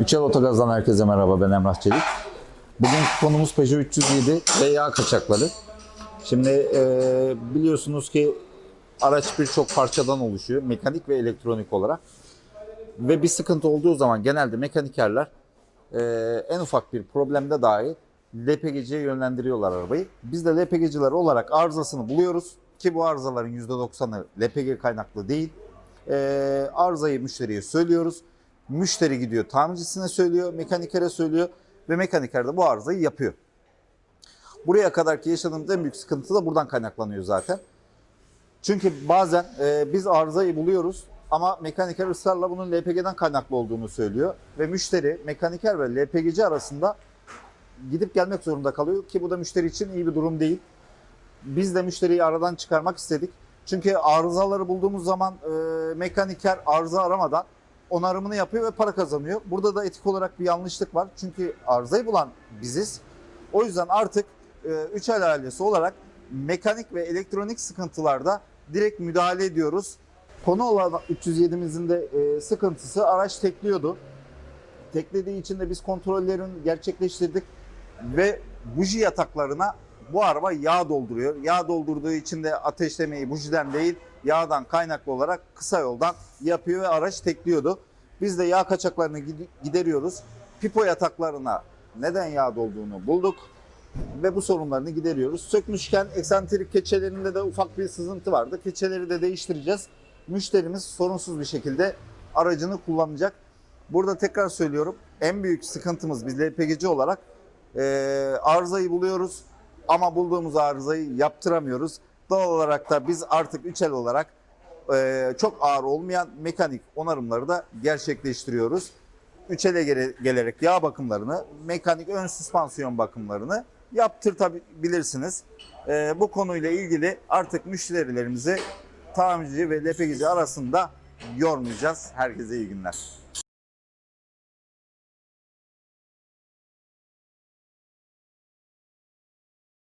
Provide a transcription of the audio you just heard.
Üçel Otogaz'dan herkese merhaba ben Emrah Çelik. Bugün konumuz Peugeot 307 ve yağ kaçakları. Şimdi e, biliyorsunuz ki araç birçok parçadan oluşuyor mekanik ve elektronik olarak. Ve bir sıkıntı olduğu zaman genelde mekanikerler e, en ufak bir problemde dahi LPG'ye yönlendiriyorlar arabayı. Biz de LPG'ciler olarak arızasını buluyoruz ki bu arızaların %90'ı LPG kaynaklı değil. E, arızayı müşteriye söylüyoruz. Müşteri gidiyor tamircisine söylüyor, mekanikere söylüyor ve mekaniker de bu arızayı yapıyor. Buraya kadarki yaşadığımız en büyük sıkıntı da buradan kaynaklanıyor zaten. Çünkü bazen e, biz arızayı buluyoruz ama mekaniker ısrarla bunun LPG'den kaynaklı olduğunu söylüyor. Ve müşteri, mekaniker ve LPG'ci arasında gidip gelmek zorunda kalıyor ki bu da müşteri için iyi bir durum değil. Biz de müşteriyi aradan çıkarmak istedik. Çünkü arızaları bulduğumuz zaman e, mekaniker arıza aramadan onarımını yapıyor ve para kazanıyor. Burada da etik olarak bir yanlışlık var. Çünkü arızayı bulan biziz. O yüzden artık e, üç el ailesi olarak mekanik ve elektronik sıkıntılarda direkt müdahale ediyoruz. Konu olan 307'mizin de e, sıkıntısı araç tekliyordu. Teklediği için de biz kontrollerini gerçekleştirdik ve buji yataklarına bu araba yağ dolduruyor. Yağ doldurduğu için de ateşlemeyi bujiden değil yağdan kaynaklı olarak kısa yoldan yapıyor ve araç tekliyordu. Biz de yağ kaçaklarını gid- gideriyoruz. Pipo yataklarına neden yağ dolduğunu bulduk ve bu sorunlarını gideriyoruz. Sökmüşken eksantrik keçelerinde de ufak bir sızıntı vardı. Keçeleri de değiştireceğiz. Müşterimiz sorunsuz bir şekilde aracını kullanacak. Burada tekrar söylüyorum en büyük sıkıntımız biz LPG'ci olarak e, arızayı buluyoruz ama bulduğumuz arızayı yaptıramıyoruz. Doğal olarak da biz artık üçel olarak e, çok ağır olmayan mekanik onarımları da gerçekleştiriyoruz. Üçele gele- gelerek yağ bakımlarını, mekanik ön süspansiyon bakımlarını yaptırtabilirsiniz. E, bu konuyla ilgili artık müşterilerimizi tamirci ve LPG'ci arasında yormayacağız. Herkese iyi günler.